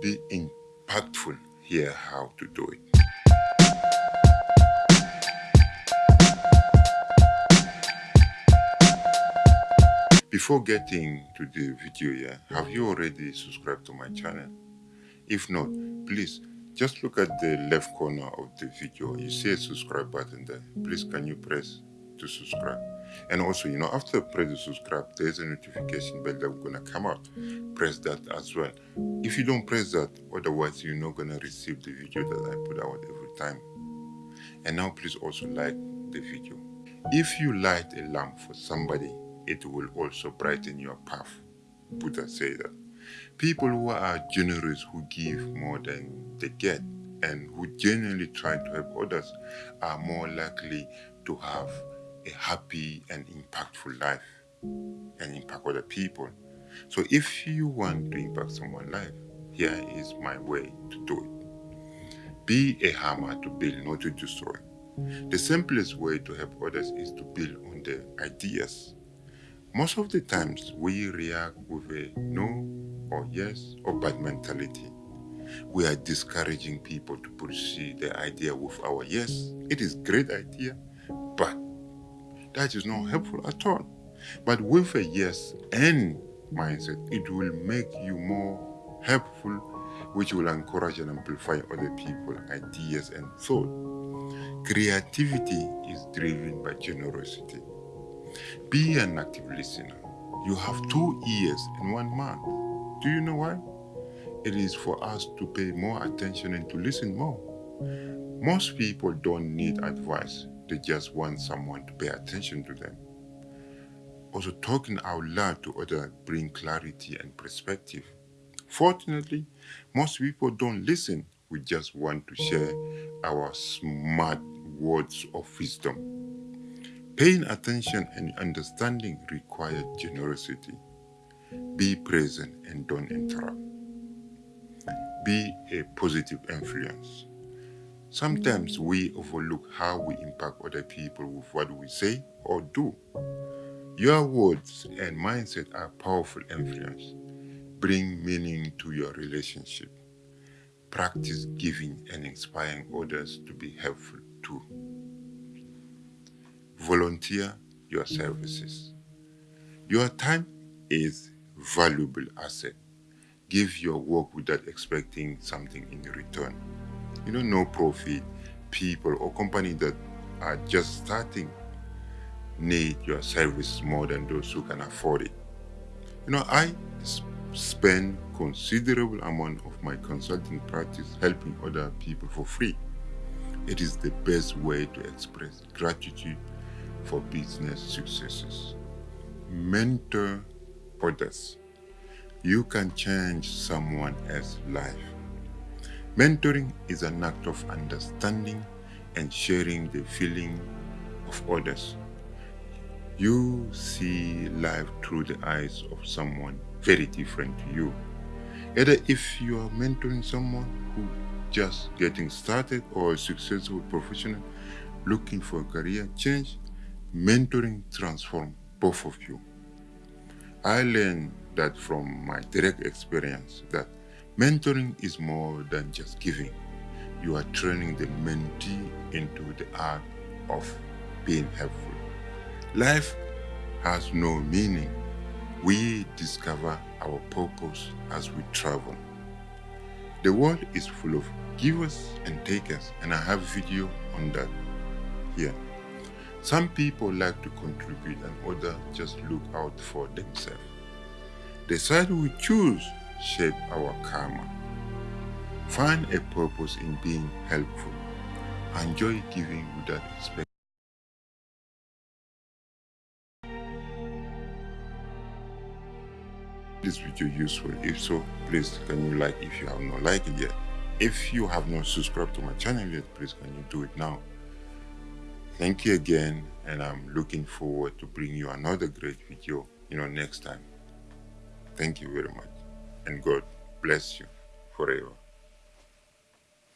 be impactful, here how to do it. Before getting to the video here, have you already subscribed to my channel? If not, please just look at the left corner of the video. You see a subscribe button there. Please can you press to subscribe? And also, you know, after press the subscribe, there's a notification bell that's gonna come out. Press that as well. If you don't press that, otherwise you're not gonna receive the video that I put out every time. And now please also like the video. If you light a lamp for somebody, it will also brighten your path. Buddha said that. People who are generous, who give more than they get, and who genuinely try to help others are more likely to have a happy and impactful life and impact other people. So if you want to impact someone's life, here is my way to do it. Be a hammer to build, not to destroy. The simplest way to help others is to build on their ideas most of the times, we react with a no or yes or bad mentality. We are discouraging people to pursue the idea with our yes. It is great idea, that is not helpful at all. But with a yes and mindset, it will make you more helpful, which will encourage and amplify other people's ideas and thought. Creativity is driven by generosity. Be an active listener. You have two ears in one mouth. Do you know why? It is for us to pay more attention and to listen more. Most people don't need advice, they just want someone to pay attention to them. Also, talking out loud to others bring clarity and perspective. Fortunately, most people don't listen. We just want to share our smart words of wisdom. Paying attention and understanding require generosity. Be present and don't interrupt. Be a positive influence. Sometimes we overlook how we impact other people with what we say or do. Your words and mindset are powerful influence. Bring meaning to your relationship. Practice giving and inspiring others to be helpful too. Volunteer your services. Your time is valuable asset. Give your work without expecting something in return. You know, no profit people or company that are just starting need your service more than those who can afford it. You know, I spend considerable amount of my consulting practice helping other people for free. It is the best way to express gratitude for business successes. Mentor others. You can change someone else's life. Mentoring is an act of understanding and sharing the feeling of others. You see life through the eyes of someone very different to you. Either if you are mentoring someone who just getting started or a successful professional looking for a career change, mentoring transforms both of you. I learned that from my direct experience that mentoring is more than just giving. You are training the mentee into the art of being helpful. Life has no meaning. We discover our purpose as we travel. The world is full of givers and takers and I have a video on that here. Some people like to contribute and others just look out for themselves. The side we choose shape our karma. Find a purpose in being helpful. Enjoy giving without expecting. this video useful if so please can you like if you have not liked it yet if you have not subscribed to my channel yet please can you do it now Thank you again, and I'm looking forward to bring you another great video, you know, next time. Thank you very much, and God bless you forever.